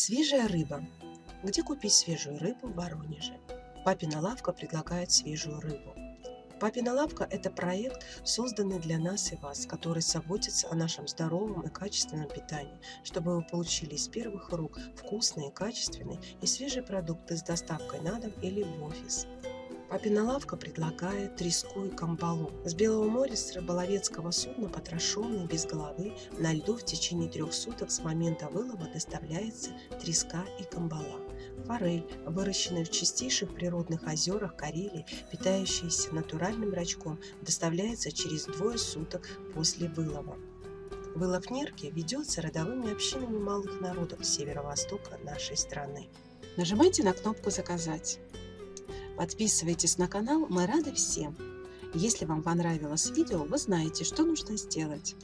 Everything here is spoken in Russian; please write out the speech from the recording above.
Свежая рыба. Где купить свежую рыбу в Воронеже? Папина лавка предлагает свежую рыбу. Папина лавка – это проект, созданный для нас и вас, который заботится о нашем здоровом и качественном питании, чтобы вы получили из первых рук вкусные, качественные и свежие продукты с доставкой на дом или в офис. Папина лавка предлагает треску и камбалу. С Белого моря с рыболовецкого судна, потрошенный, без головы, на льду в течение трех суток с момента вылова доставляется треска и камбала. Форель, выращенная в чистейших природных озерах Карелии, питающаяся натуральным рачком, доставляется через двое суток после вылова. Вылов нерки ведется родовыми общинами малых народов северо-востока нашей страны. Нажимайте на кнопку «Заказать». Подписывайтесь на канал, мы рады всем. Если вам понравилось видео, вы знаете, что нужно сделать.